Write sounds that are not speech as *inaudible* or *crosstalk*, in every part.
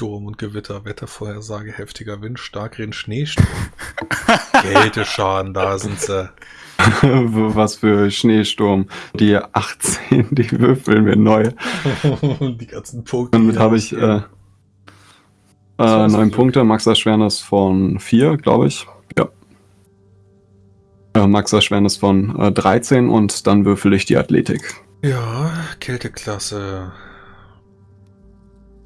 Sturm und Gewitter, Wettervorhersage, heftiger Wind, Starkregen, Schneesturm. *laughs* Kälteschaden, da sind sie. *laughs* Was für Schneesturm. Die 18, die würfeln wir neu. *laughs* die ganzen Punkte. Damit habe ich äh, äh, neun Punkte, Max Erschwernis von 4, glaube ich. Ja. Äh, Max Erschwernis von äh, 13 und dann würfel ich die Athletik. Ja, Kälteklasse.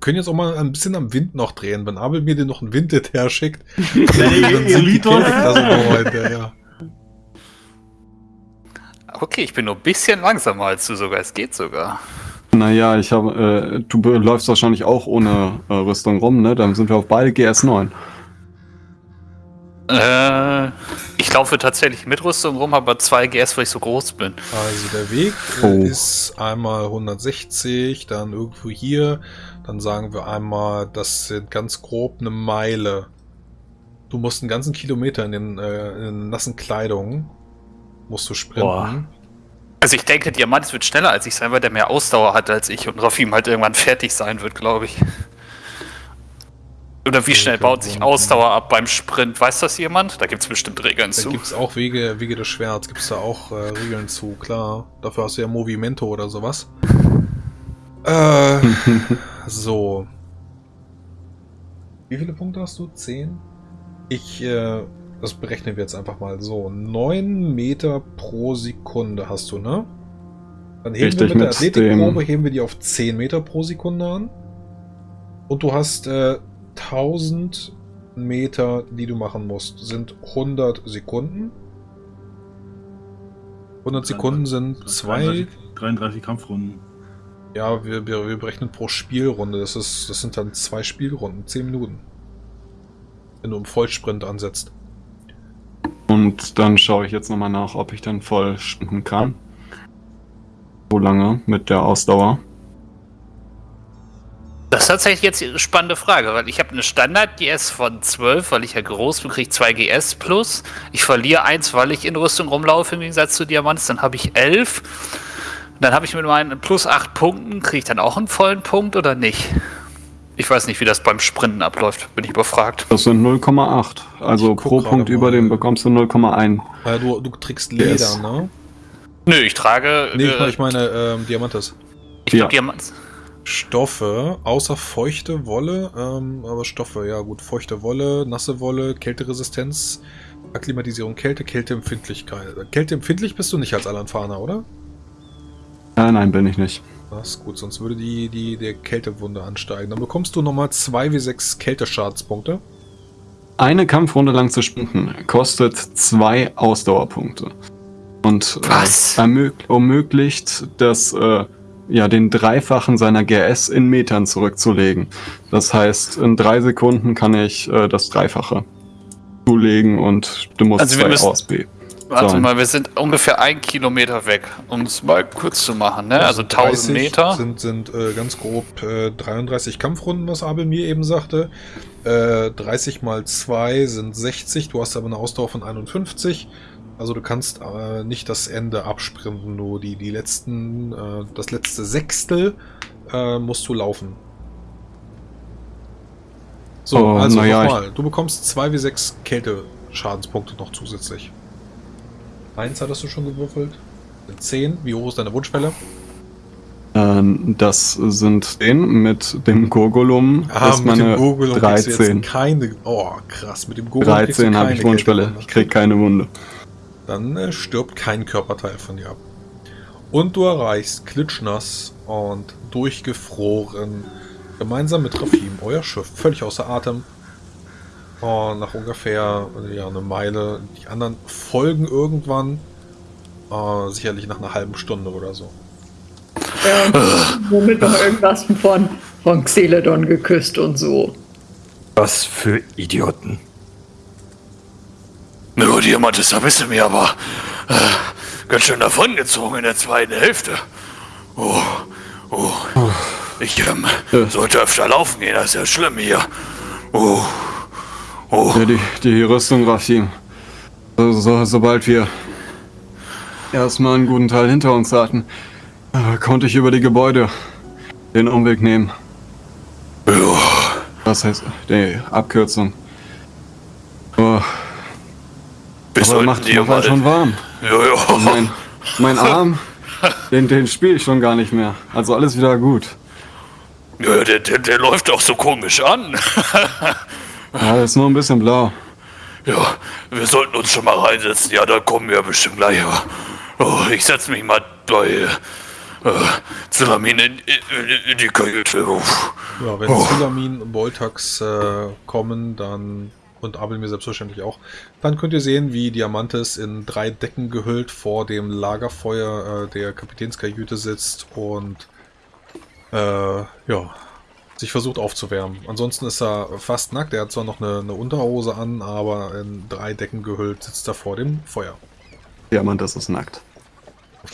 Können jetzt auch mal ein bisschen am Wind noch drehen. Wenn Abel mir den noch einen Wind her schickt, *laughs* dann sind die Kälteklasse heute, ja. Okay, ich bin nur ein bisschen langsamer als du sogar. Es geht sogar. Naja, ich habe, äh, du läufst wahrscheinlich auch ohne äh, Rüstung rum, ne? Dann sind wir auf beide GS9. Äh, ich laufe tatsächlich mit Rüstung rum, aber 2 GS, weil ich so groß bin. Also der Weg äh, oh. ist einmal 160, dann irgendwo hier, dann sagen wir einmal, das sind ganz grob eine Meile. Du musst einen ganzen Kilometer in den, äh, in den nassen Kleidungen, musst du sprinten. Boah. Also ich denke, Diamant wird schneller als ich sein, weil der mehr Ausdauer hat als ich und Rafim halt irgendwann fertig sein wird, glaube ich. Oder wie schnell baut sich Ausdauer ab beim Sprint? Weiß das jemand? Da gibt es bestimmt Regeln da zu. Da gibt es auch Wege, Wege des Schwerts, gibt es da auch äh, Regeln zu, klar. Dafür hast du ja Movimento oder sowas. Äh, *laughs* so. Wie viele Punkte hast du? Zehn? Ich, äh, das berechnen wir jetzt einfach mal so. 9 Meter pro Sekunde hast du, ne? Dann heben Richtig, wir mit der Athletikprobe, heben wir die auf 10 Meter pro Sekunde an. Und du hast äh, 1000 Meter, die du machen musst, sind 100 Sekunden. 100 Sekunden sind 2... 33 Kampfrunden. Ja, wir, wir, wir berechnen pro Spielrunde. Das, ist, das sind dann zwei Spielrunden, 10 Minuten. Wenn du im Vollsprint ansetzt. Und dann schaue ich jetzt nochmal nach, ob ich dann voll sprinten kann. So lange mit der Ausdauer. Das ist tatsächlich jetzt eine spannende Frage, weil ich habe eine Standard-GS von 12, weil ich ja groß bin, kriege ich 2 GS plus. Ich verliere 1, weil ich in Rüstung rumlaufe im Gegensatz zu Diamants, dann habe ich 11. Dann habe ich mit meinen plus 8 Punkten, kriege ich dann auch einen vollen Punkt oder nicht? Ich weiß nicht, wie das beim Sprinten abläuft, bin ich überfragt. Das sind 0,8. Also pro Punkt über dem bekommst du 0,1. Ja, du, du trägst Leder, yes. ne? Nö, ich trage. Nee, äh, ich meine ähm, Diamantes. Ich ja. Diamantes. Stoffe, außer feuchte Wolle, ähm, aber Stoffe, ja gut, feuchte Wolle, nasse Wolle, Kälteresistenz, Akklimatisierung, Kälte, Kälteempfindlichkeit. Kälteempfindlich bist du nicht als Alanfaner, oder? Äh, nein, bin ich nicht. Das ist gut, sonst würde die, die der Kältewunde ansteigen. Dann bekommst du nochmal 2 wie 6 Kälteschadspunkte. Eine Kampfrunde lang zu sprinten kostet 2 Ausdauerpunkte. Und äh, ermöglicht das äh, ja, den Dreifachen seiner GS in Metern zurückzulegen. Das heißt, in drei Sekunden kann ich äh, das Dreifache zulegen und du musst also zwei ausbeben. Warte so. mal, wir sind ungefähr ein Kilometer weg, um es mal kurz zu machen, ne? Also 1000 Meter. Sind, sind äh, ganz grob äh, 33 Kampfrunden, was Abel mir eben sagte. Äh, 30 mal 2 sind 60, du hast aber eine Ausdauer von 51. Also du kannst äh, nicht das Ende absprinten, nur die, die letzten, äh, das letzte Sechstel äh, musst du laufen. So, oh, also ja, nochmal. Du bekommst 2 wie 6 Kälte-Schadenspunkte noch zusätzlich. Eins hattest du schon gewürfelt. 10. Wie hoch ist deine Wunschwelle? Ähm, das sind 10. Mit dem Gurgulum ah, ist mit meine dem Gurgulum 13. keine... Oh, krass. Mit dem Gurgulum 13 habe ich Wunschwelle. Ich krieg keine Wunde. Dann äh, stirbt kein Körperteil von dir ab. Und du erreichst klitschnass und durchgefroren gemeinsam mit Rafim euer Schiff völlig außer Atem. Und nach ungefähr ja, eine Meile. Die anderen folgen irgendwann. Äh, sicherlich nach einer halben Stunde oder so. Ja, womit *laughs* noch irgendwas von, von Xeledon geküsst und so. Was für Idioten. Nur Diamantes, da bist du mir aber äh, ganz schön davongezogen in der zweiten Hälfte. Oh, oh. Ich ähm, sollte öfter laufen gehen, das ist ja schlimm hier. Oh, oh. Ja, die, die Rüstung, Rafim. So, so, sobald wir erstmal einen guten Teil hinter uns hatten, äh, konnte ich über die Gebäude den Umweg nehmen. Ja, Was heißt die Abkürzung? Oh. Wir Aber macht, macht halt schon warm. Ja, ja. Mein, mein Arm, den, den spiele ich schon gar nicht mehr. Also alles wieder gut. Ja, der, der, der läuft doch so komisch an. *laughs* ja, der ist nur ein bisschen blau. Ja, wir sollten uns schon mal reinsetzen. Ja, da kommen wir bestimmt gleich. Oh, ich setze mich mal bei äh, Zillamin in, in, in, die Kajüte. Ja, wenn oh. Zillamin und Boltax äh, kommen, dann und Abel mir selbstverständlich auch. Dann könnt ihr sehen, wie Diamantes in drei Decken gehüllt vor dem Lagerfeuer äh, der Kapitänskajüte sitzt und äh, ja, sich versucht aufzuwärmen. Ansonsten ist er fast nackt. Er hat zwar noch eine, eine Unterhose an, aber in drei Decken gehüllt sitzt er vor dem Feuer. Diamantes ist nackt.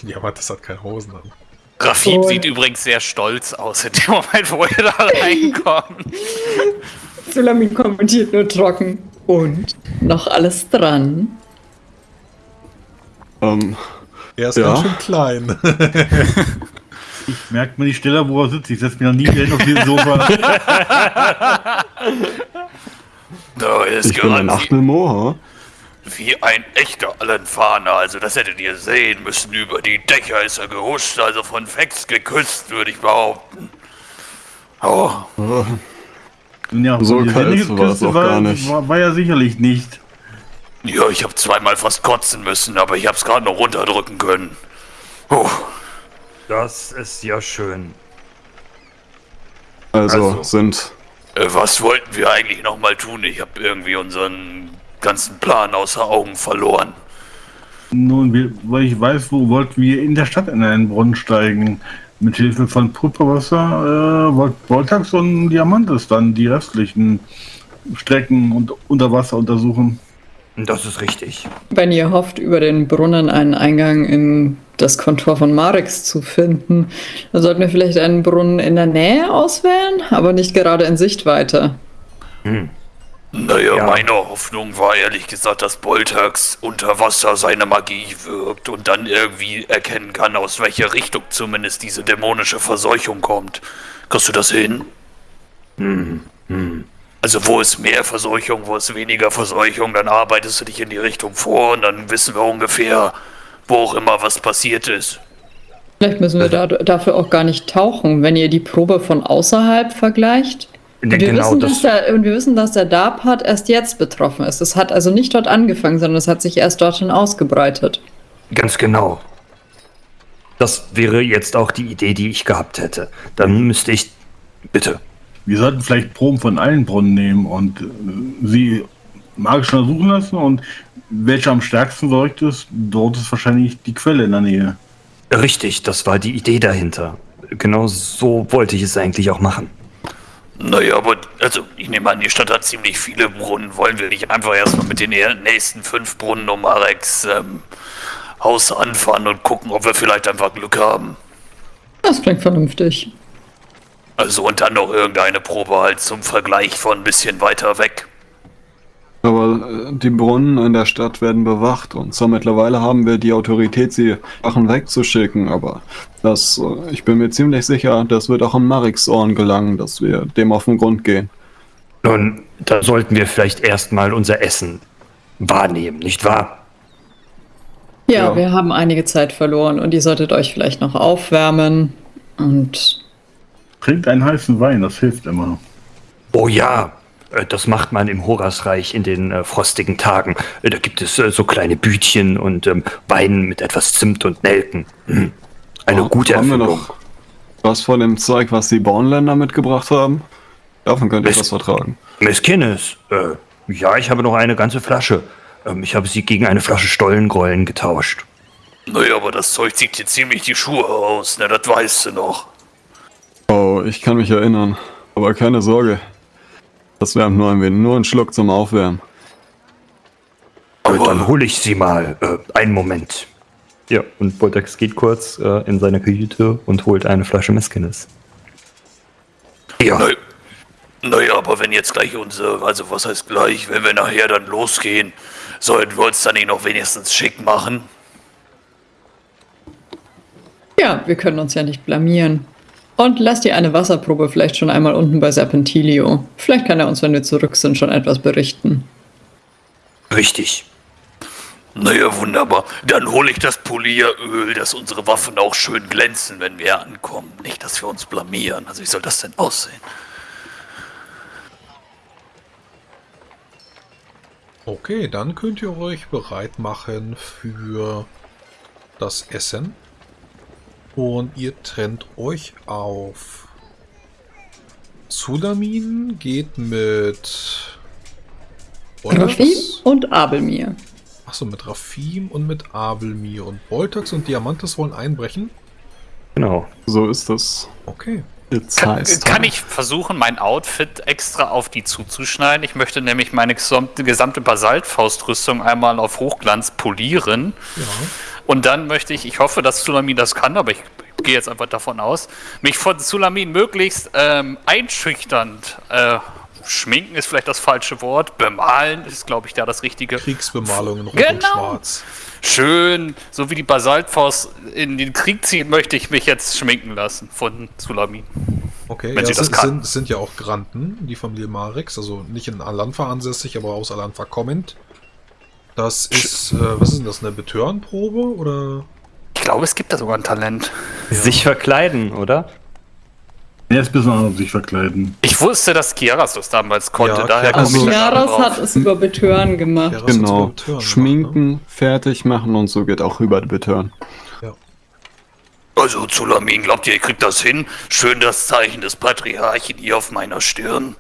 Diamantes hat keine Hosen an. Rafim sieht übrigens sehr stolz aus in dem Moment, wo er da reinkommt. *laughs* Sulamin kommentiert nur trocken. Und noch alles dran. Ähm, er ist ja. ganz schön klein. *laughs* *laughs* Ich merke mir die Stelle, wo er sitzt. Ich setze mich noch nie hin auf dieses Sofa. *laughs* da ist ich bin ein Achtelmoor. Wie ein echter Allenfahner. Also das hättet ihr sehen müssen. Über die Dächer ist er gehuscht. Also von Fex geküsst, würde ich behaupten. Oh. Ja, so kalt war es auch war, gar nicht. War, war ja sicherlich nicht. Ja, ich habe zweimal fast kotzen müssen, aber ich habe es gerade noch runterdrücken können. Oh. Das ist ja schön. Also, also sind. Äh, was wollten wir eigentlich nochmal tun? Ich habe irgendwie unseren ganzen Plan außer Augen verloren. Nun, wir, weil ich weiß, wo wollten wir in der Stadt in einen Brunnen steigen. Mit Hilfe von Pulverwasser, äh, Voltax und Diamantes dann die restlichen Strecken und Unterwasser untersuchen. Das ist richtig. Wenn ihr hofft, über den Brunnen einen Eingang in das Kontor von Marix zu finden, dann sollten wir vielleicht einen Brunnen in der Nähe auswählen, aber nicht gerade in Sichtweite. Hm. Naja, ja. meine Hoffnung war ehrlich gesagt, dass Boltax unter Wasser seine Magie wirkt und dann irgendwie erkennen kann, aus welcher Richtung zumindest diese dämonische Verseuchung kommt. Kriegst du das hin? Hm. Hm. Also wo ist mehr Verseuchung, wo ist weniger Verseuchung, dann arbeitest du dich in die Richtung vor und dann wissen wir ungefähr, wo auch immer was passiert ist. Vielleicht müssen wir da, dafür auch gar nicht tauchen, wenn ihr die Probe von außerhalb vergleicht. Und wir, genau wissen, das dass der, und wir wissen, dass der Darp-Part erst jetzt betroffen ist. Es hat also nicht dort angefangen, sondern es hat sich erst dorthin ausgebreitet. Ganz genau. Das wäre jetzt auch die Idee, die ich gehabt hätte. Dann müsste ich. Bitte. Wir sollten vielleicht Proben von allen Brunnen nehmen und äh, sie magisch untersuchen lassen und welcher am stärksten wirkt ist, dort ist wahrscheinlich die Quelle in der Nähe. Richtig, das war die Idee dahinter. Genau so wollte ich es eigentlich auch machen. Naja, aber also ich nehme an, die Stadt hat ziemlich viele Brunnen. Wollen wir nicht einfach erstmal mit den nächsten fünf Brunnen um Arex ähm, Haus anfahren und gucken, ob wir vielleicht einfach Glück haben? Das klingt vernünftig. Also und dann noch irgendeine Probe halt zum Vergleich von ein bisschen weiter weg. Aber äh, die Brunnen in der Stadt werden bewacht und zwar mittlerweile haben wir die Autorität, sie Wachen wegzuschicken, aber das, äh, ich bin mir ziemlich sicher, das wird auch an Marix Ohren gelangen, dass wir dem auf den Grund gehen. Nun, da sollten wir vielleicht erstmal unser Essen wahrnehmen, nicht wahr? Ja, ja, wir haben einige Zeit verloren und ihr solltet euch vielleicht noch aufwärmen und Trinkt einen heißen Wein, das hilft immer. Oh ja, das macht man im Horasreich in den äh, frostigen Tagen. Äh, da gibt es äh, so kleine Bütchen und ähm, Wein mit etwas Zimt und Nelken. Hm. Eine oh, gute haben Erfindung. Wir noch was von dem Zeug, was die Bornländer mitgebracht haben? Davon könnt ihr was vertragen. Miss Kinnes, äh, ja, ich habe noch eine ganze Flasche. Ähm, ich habe sie gegen eine Flasche Stollengrollen getauscht. Naja, aber das Zeug zieht dir ziemlich die Schuhe aus, ne? Das weißt du noch. Oh, ich kann mich erinnern. Aber keine Sorge. Das wärmt nur ein wenig. Nur ein Schluck zum Aufwärmen. Aber dann hole ich sie mal. Äh, einen Moment. Ja, und Boltax geht kurz äh, in seine Kajüte und holt eine Flasche Meskines. Ja. Naja, naja, aber wenn jetzt gleich unsere, also was heißt gleich, wenn wir nachher dann losgehen, sollten wir uns dann nicht noch wenigstens schick machen? Ja, wir können uns ja nicht blamieren. Und lass dir eine Wasserprobe vielleicht schon einmal unten bei Serpentilio. Vielleicht kann er uns, wenn wir zurück sind, schon etwas berichten. Richtig. Naja, wunderbar. Dann hole ich das Polieröl, dass unsere Waffen auch schön glänzen, wenn wir ankommen. Nicht, dass wir uns blamieren. Also wie soll das denn aussehen? Okay, dann könnt ihr euch bereit machen für das Essen. Und ihr trennt euch auf. Sulamin geht mit Rafim und Abelmir. Achso, mit Rafim und mit Abelmir. Und Boltax und Diamantes wollen einbrechen? Genau, so ist das. Okay. Kann, kann, ich versuchen, mein Outfit extra auf die zuzuschneiden? Ich möchte nämlich meine gesamte Basaltfaustrüstung einmal auf Hochglanz polieren. Ja. Und dann möchte ich, ich hoffe, dass Sulamin das kann, aber ich gehe jetzt einfach davon aus, mich von Sulamin möglichst ähm, einschüchternd äh, schminken ist vielleicht das falsche Wort, bemalen ist, glaube ich, da das richtige. Kriegsbemalung in Rot genau. und Schwarz. Schön, so wie die Basaltfaust in den Krieg zieht, möchte ich mich jetzt schminken lassen von Sulamin. Okay, wenn ja, sie das sind. Sind, sind ja auch Granten, die Familie Marix, also nicht in Alanfa ansässig, aber aus Alanfa kommend. Das ist, äh, was ist denn das, eine Betörenprobe oder? Ich glaube, es gibt da sogar ein Talent. Ja. Sich verkleiden, oder? Er ist besonders sich verkleiden. Ich wusste, dass Kiaras das damals konnte, ja, daher also Kiaras hat es über Betören gemacht. Kiaras genau, Betören schminken, gemacht, ne? fertig machen und so geht auch über Betören. Ja. Also Zulamin, glaubt ihr, ihr kriegt das hin? Schön das Zeichen des Patriarchen hier auf meiner Stirn.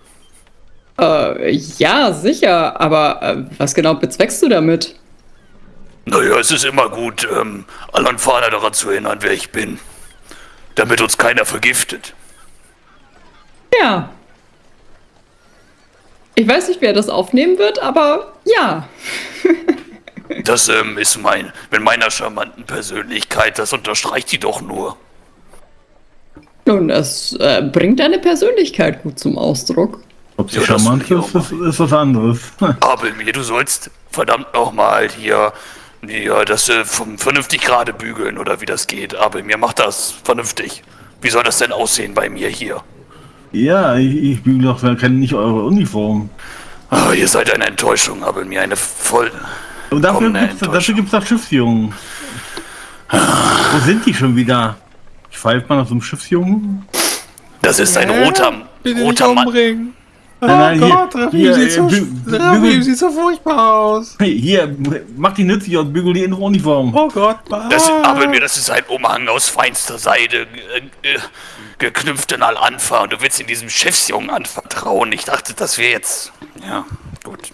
Äh, ja, sicher, aber äh, was genau bezweckst du damit? Naja, es ist immer gut, ähm, Alanfana daran zu erinnern, wer ich bin. Damit uns keiner vergiftet. Ja. Ich weiß nicht, wer das aufnehmen wird, aber ja. *laughs* das ähm, ist mein, mit meiner charmanten Persönlichkeit, das unterstreicht die doch nur. Nun, das äh, bringt deine Persönlichkeit gut zum Ausdruck. Sie ja, charmant ist, ist, ist, was anderes. *laughs* Aber mir, du sollst verdammt nochmal hier ja, das äh, vernünftig gerade bügeln oder wie das geht. Aber mir macht das vernünftig. Wie soll das denn aussehen bei mir hier? Ja, ich, ich bügel doch kenne nicht eure Uniform. Oh, ihr seid eine Enttäuschung, aber mir eine voll. Und dafür gibt's, dafür gibt's doch Schiffsjungen. Wo sind die schon wieder? Ich pfeife mal nach so einem Schiffsjungen. Das ist ein roter, Bitte roter Mann. Umbringen. Oh nein, Gott, Raffi hier, sieht, so, Raffi sieht so furchtbar aus. Hey, hier, mach die nützlich und bügel die in Uniform. Oh Gott. Das, aber mir, das ist ein Umhang aus feinster Seide. Äh, äh, geknüpften Al-Anfa und du willst in diesem Schiffsjungen anvertrauen. Ich dachte, das wäre jetzt. Ja, gut.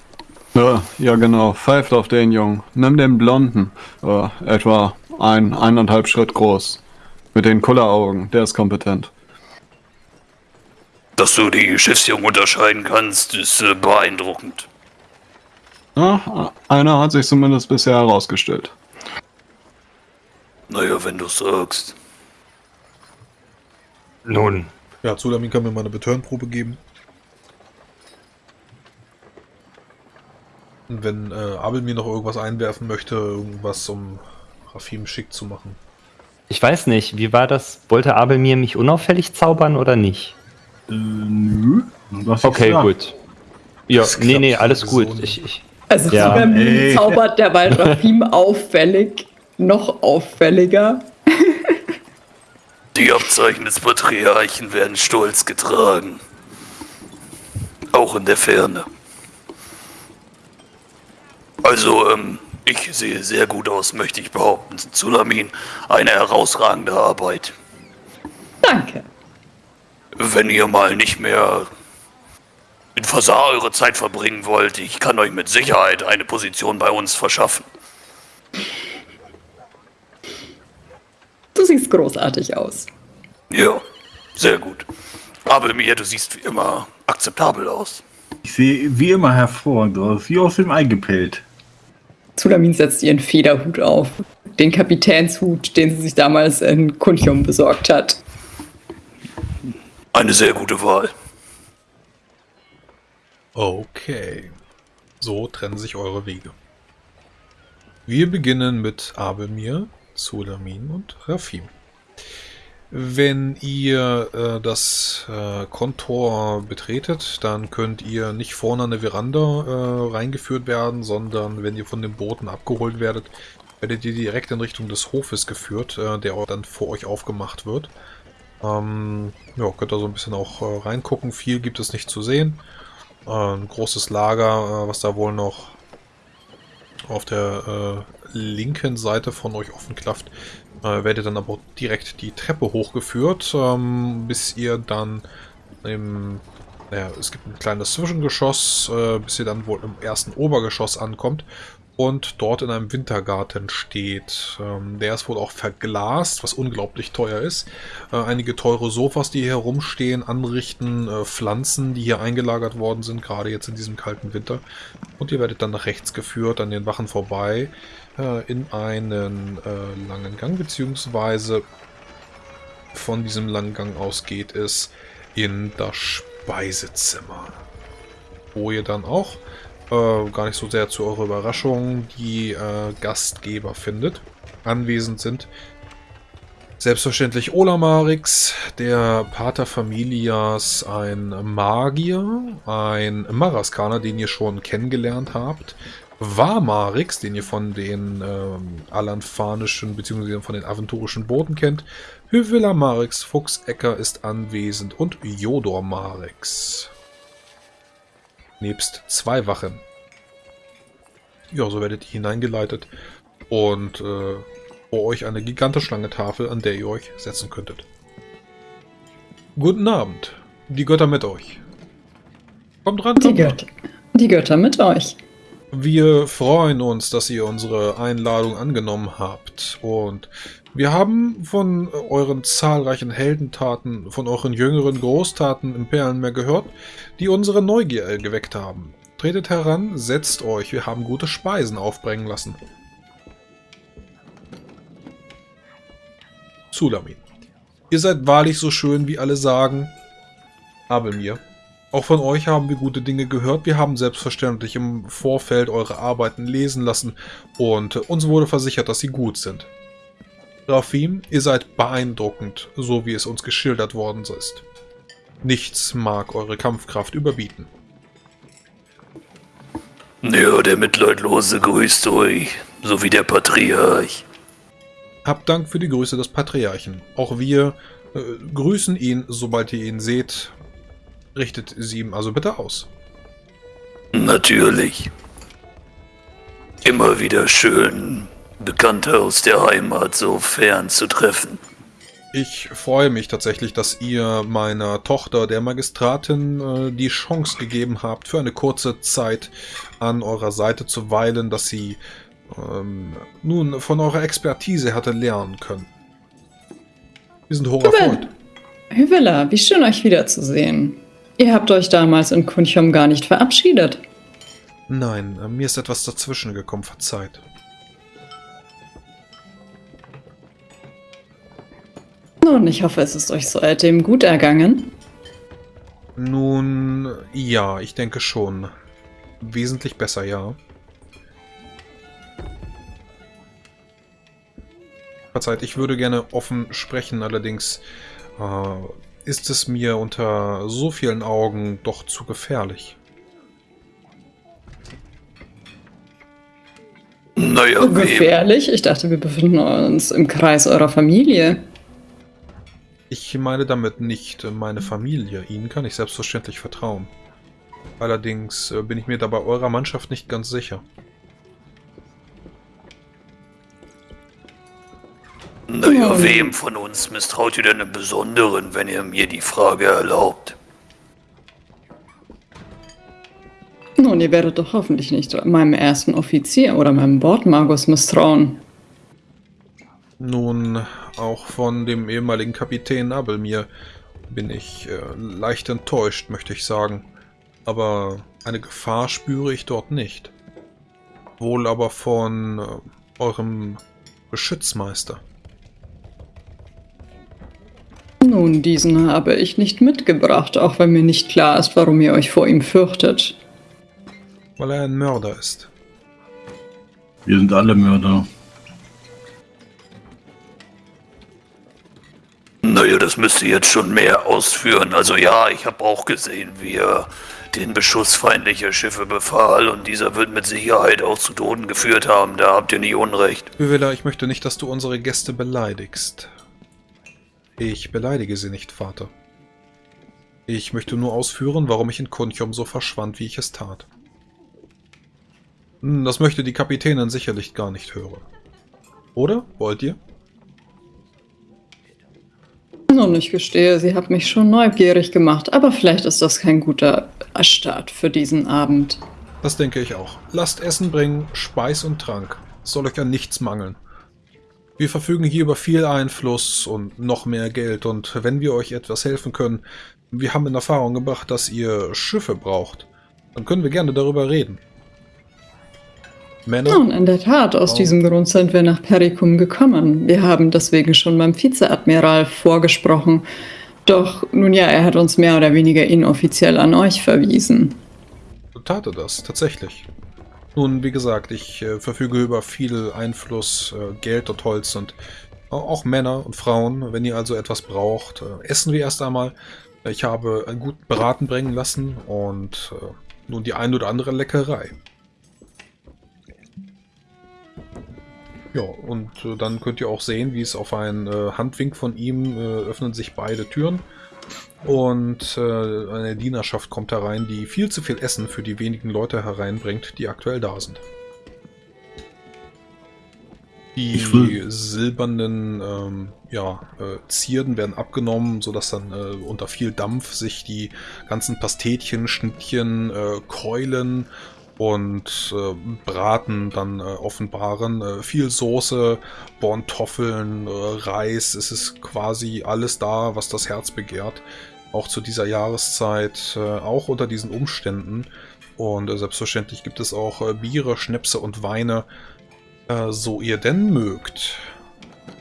Ja, ja, genau. Pfeift auf den Jungen. Nimm den Blonden. Äh, etwa ein, eineinhalb Schritt groß. Mit den Kulleraugen. Der ist kompetent. Dass du die Schiffsjungen unterscheiden kannst, ist äh, beeindruckend. Ja, einer hat sich zumindest bisher herausgestellt. Naja, wenn du sagst. Nun. Ja, Zulamin kann mir mal eine Betörenprobe geben. Und wenn äh, Abel mir noch irgendwas einwerfen möchte, irgendwas um Rafim schick zu machen. Ich weiß nicht, wie war das? Wollte Abel mir mich unauffällig zaubern oder nicht? Äh, nö. Okay, gut. Ja, nee, nee, alles gut. Ich, ich, also ja. zaubert der *laughs* Rafim auffällig, noch auffälliger. Die Abzeichen des Patriarchen werden stolz getragen. Auch in der Ferne. Also, ähm, ich sehe sehr gut aus, möchte ich behaupten. Zulamin, eine herausragende Arbeit. Danke. Wenn ihr mal nicht mehr in Fasar eure Zeit verbringen wollt, ich kann euch mit Sicherheit eine Position bei uns verschaffen. Du siehst großartig aus. Ja, sehr gut. Aber mir, du siehst wie immer akzeptabel aus. Ich sehe wie immer hervorragend aus, wie aus dem Ei gepellt. Zulamin setzt ihren Federhut auf. Den Kapitänshut, den sie sich damals in Kuntium besorgt hat. Eine sehr gute Wahl. Okay. So trennen sich eure Wege. Wir beginnen mit Abelmir, Sulamin und Rafim. Wenn ihr äh, das äh, Kontor betretet, dann könnt ihr nicht vorne an eine Veranda äh, reingeführt werden, sondern wenn ihr von den Booten abgeholt werdet, werdet ihr direkt in Richtung des Hofes geführt, äh, der dann vor euch aufgemacht wird. Ähm, ja, könnt ihr so ein bisschen auch äh, reingucken. Viel gibt es nicht zu sehen. Äh, ein großes Lager, was da wohl noch auf der linken Seite von euch offen klafft, äh, werdet dann aber direkt die Treppe hochgeführt, ähm, bis ihr dann im... Naja, es gibt ein kleines Zwischengeschoss, äh, bis ihr dann wohl im ersten Obergeschoss ankommt und dort in einem Wintergarten steht. Ähm, der ist wohl auch verglast, was unglaublich teuer ist. Äh, einige teure Sofas, die hier herumstehen, anrichten, äh, Pflanzen, die hier eingelagert worden sind, gerade jetzt in diesem kalten Winter. Und ihr werdet dann nach rechts geführt, an den Wachen vorbei, äh, in einen langen Gang, beziehungsweise von diesem langen Gang aus geht es in das Speisezimmer. Wo ihr dann auch, äh, gar nicht so sehr zu eurer Überraschung, die äh, Gastgeber findet, anwesend sind. Selbstverständlich Olamarix, der Pater Familias, ein Magier, ein Maraskaner, den ihr schon kennengelernt habt, Warmarix, den ihr von den ähm, alanfanischen bzw. von den aventurischen Booten kennt. Hyvilla Marix, Fuchsecker ist anwesend und Jodor Marix. Nebst zwei Wachen. Ja, so werdet ihr hineingeleitet und äh, vor euch eine gigantische lange Tafel, an der ihr euch setzen könntet. Guten Abend. Die Götter mit euch. Kommt ran, kommt die, Götter, die Götter mit euch. Wir freuen uns, dass ihr unsere Einladung angenommen habt und wir haben von euren zahlreichen Heldentaten, von euren jüngeren Großtaten im Perlenmeer gehört, die unsere Neugier geweckt haben. Tretet heran, setzt euch, wir haben gute Speisen aufbringen lassen. Sulamin. Ihr seid wahrlich so schön, wie alle sagen. Aber mir. Auch von euch haben wir gute Dinge gehört. Wir haben selbstverständlich im Vorfeld eure Arbeiten lesen lassen und uns wurde versichert, dass sie gut sind. Rafim, ihr seid beeindruckend, so wie es uns geschildert worden ist. Nichts mag eure Kampfkraft überbieten. Ja, der Mitleidlose grüßt euch, so wie der Patriarch. Habt Dank für die Grüße des Patriarchen. Auch wir äh, grüßen ihn, sobald ihr ihn seht. Richtet sie ihm also bitte aus. Natürlich. Immer wieder schön, Bekannte aus der Heimat so fern zu treffen. Ich freue mich tatsächlich, dass ihr meiner Tochter, der Magistratin, äh, die Chance gegeben habt, für eine kurze Zeit an eurer Seite zu weilen, dass sie ähm, nun von eurer Expertise hatte lernen können. Wir sind hoch erfreut. Hüvela, wie schön euch wiederzusehen. Ihr habt euch damals in Kunchom gar nicht verabschiedet. Nein, äh, mir ist etwas dazwischen gekommen, verzeiht. Nun, ich hoffe, es ist euch seitdem gut ergangen. Nun, ja, ich denke schon. Wesentlich besser, ja. Verzeiht, ich würde gerne offen sprechen, allerdings äh, ist es mir unter so vielen Augen doch zu gefährlich. Naja, gefährlich? Ich dachte, wir befinden uns im Kreis eurer Familie. Ich meine damit nicht meine Familie. Ihnen kann ich selbstverständlich vertrauen. Allerdings äh, bin ich mir dabei eurer Mannschaft nicht ganz sicher. Naja, wem von uns misstraut ihr denn im Besonderen, wenn ihr mir die Frage erlaubt? Nun, ihr werdet doch hoffentlich nicht meinem ersten Offizier oder meinem Bordmagus misstrauen. Nun, auch von dem ehemaligen Kapitän Abelmir bin ich äh, leicht enttäuscht, möchte ich sagen. Aber eine Gefahr spüre ich dort nicht. Wohl aber von äh, eurem Beschützmeister. Nun, diesen habe ich nicht mitgebracht, auch wenn mir nicht klar ist, warum ihr euch vor ihm fürchtet. Weil er ein Mörder ist. Wir sind alle Mörder. Das müsste jetzt schon mehr ausführen. Also ja, ich habe auch gesehen, wie er den Beschuss feindlicher Schiffe befahl und dieser wird mit Sicherheit auch zu Toten geführt haben. Da habt ihr nicht Unrecht. Bivilla, ich möchte nicht, dass du unsere Gäste beleidigst. Ich beleidige sie nicht, Vater. Ich möchte nur ausführen, warum ich in Kunchom so verschwand, wie ich es tat. Hm, das möchte die Kapitänin sicherlich gar nicht hören. Oder? Wollt ihr? Nun, ich gestehe, sie hat mich schon neugierig gemacht, aber vielleicht ist das kein guter Start für diesen Abend. Das denke ich auch. Lasst Essen bringen, Speis und Trank. Es soll euch an nichts mangeln. Wir verfügen hier über viel Einfluss und noch mehr Geld und wenn wir euch etwas helfen können, wir haben in Erfahrung gebracht, dass ihr Schiffe braucht, dann können wir gerne darüber reden. Männer? Nun, in der Tat, aus oh. diesem Grund sind wir nach Perikum gekommen. Wir haben deswegen schon beim Vizeadmiral vorgesprochen. Doch, nun ja, er hat uns mehr oder weniger inoffiziell an euch verwiesen. Tat er das, tatsächlich. Nun, wie gesagt, ich äh, verfüge über viel Einfluss, äh, Geld und Holz und auch Männer und Frauen. Wenn ihr also etwas braucht, äh, essen wir erst einmal. Ich habe gut beraten bringen lassen und äh, nun die ein oder andere Leckerei. Ja, und äh, dann könnt ihr auch sehen, wie es auf einen äh, Handwink von ihm äh, öffnen sich beide Türen. Und äh, eine Dienerschaft kommt herein, die viel zu viel Essen für die wenigen Leute hereinbringt, die aktuell da sind. Die silbernen ähm, ja, äh, Zierden werden abgenommen, sodass dann äh, unter viel Dampf sich die ganzen Pastetchen, Schnittchen, äh, Keulen und äh, Braten dann äh, offenbaren. Äh, viel Soße, Borntoffeln, äh, Reis, es ist quasi alles da, was das Herz begehrt. Auch zu dieser Jahreszeit, äh, auch unter diesen Umständen. Und äh, selbstverständlich gibt es auch Biere, Schnäpse und Weine, so ihr denn mögt.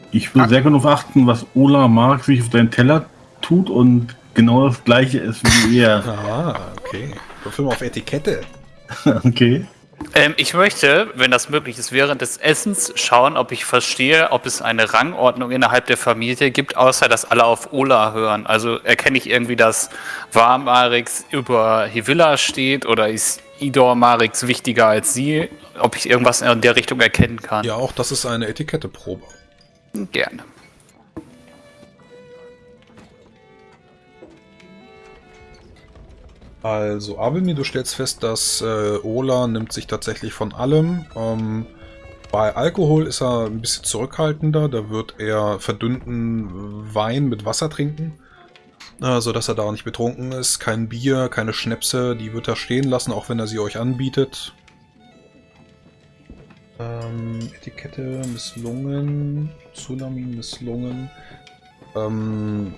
Ich will sehr darauf achten, was Ola mag, sich auf deinen Teller tut und genau das gleiche ist wie er. *laughs* ah, okay. Film auf Etikette. *laughs* okay. Ähm, ich möchte, wenn das möglich ist, während des Essens schauen, ob ich verstehe, ob es eine Rangordnung innerhalb der Familie gibt, außer dass alle auf Ola hören. Also erkenne ich irgendwie, dass Warmarix über Hivilla steht oder ist Idor Marix wichtiger als sie? Ob ich irgendwas in der Richtung erkennen kann? Ja, auch das ist eine Etiketteprobe. Gerne. Also, Abelmi, du stellst fest, dass äh, Ola nimmt sich tatsächlich von allem. Ähm, bei Alkohol ist er ein bisschen zurückhaltender. Da wird er verdünnten Wein mit Wasser trinken. Äh, sodass er da nicht betrunken ist. Kein Bier, keine Schnäpse, die wird er stehen lassen, auch wenn er sie euch anbietet. Ähm, Etikette misslungen. Tsunami misslungen. Ähm,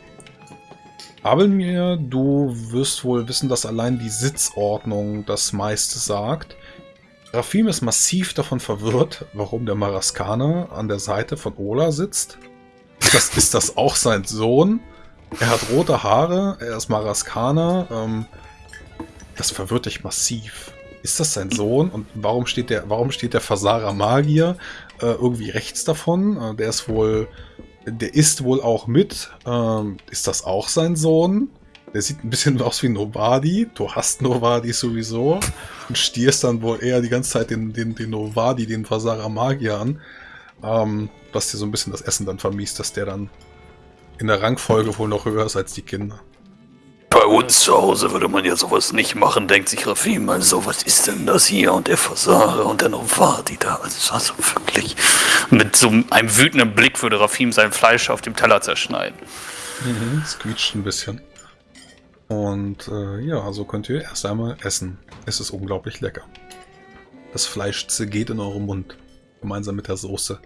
Abelmir, du wirst wohl wissen, dass allein die Sitzordnung das meiste sagt. Rafim ist massiv davon verwirrt, warum der Maraskaner an der Seite von Ola sitzt. Das, ist das auch sein Sohn? Er hat rote Haare, er ist Maraskaner. Ähm, das verwirrt dich massiv. Ist das sein Sohn? Und warum steht der, warum steht der Fasara Magier äh, irgendwie rechts davon? Äh, der ist wohl der isst wohl auch mit. Ähm, ist das auch sein Sohn? Der sieht ein bisschen *laughs* aus wie Novadi. Du hast Novadi sowieso. Und stierst dann wohl eher die ganze Zeit den, den, den Novadi, den Vasara Magier an. Ähm, was dir so ein bisschen das Essen dann vermisst, dass der dann in der Rangfolge wohl noch höher ist als die Kinder. Bei uns zu Hause würde man ja sowas nicht machen, denkt sich Rafim. Also, was ist denn das hier? Und der Fasare und der Novadi da. Also, also wirklich. Mit so einem wütenden Blick würde Rafim sein Fleisch auf dem Teller zerschneiden. Mhm, es quietscht ein bisschen. Und äh, ja, so könnt ihr erst einmal essen. Es ist unglaublich lecker. Das Fleisch zergeht in eurem Mund. Gemeinsam mit der Soße.